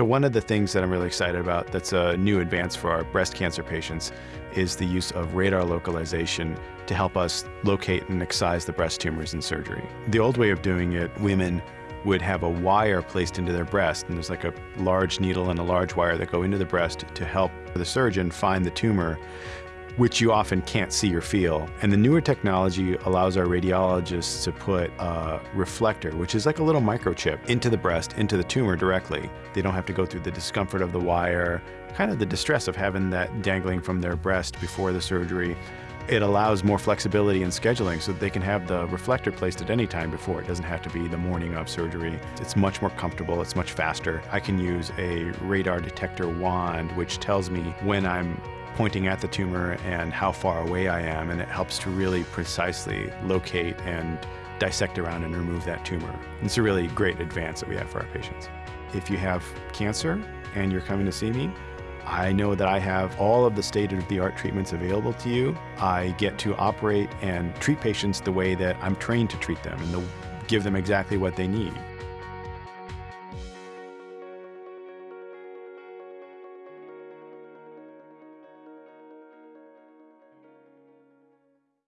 So one of the things that I'm really excited about that's a new advance for our breast cancer patients is the use of radar localization to help us locate and excise the breast tumors in surgery. The old way of doing it, women would have a wire placed into their breast, and there's like a large needle and a large wire that go into the breast to help the surgeon find the tumor which you often can't see or feel. And the newer technology allows our radiologists to put a reflector, which is like a little microchip, into the breast, into the tumor directly. They don't have to go through the discomfort of the wire, kind of the distress of having that dangling from their breast before the surgery. It allows more flexibility in scheduling so that they can have the reflector placed at any time before. It doesn't have to be the morning of surgery. It's much more comfortable, it's much faster. I can use a radar detector wand, which tells me when I'm pointing at the tumor and how far away I am, and it helps to really precisely locate and dissect around and remove that tumor. It's a really great advance that we have for our patients. If you have cancer and you're coming to see me, I know that I have all of the state-of-the-art treatments available to you. I get to operate and treat patients the way that I'm trained to treat them and give them exactly what they need.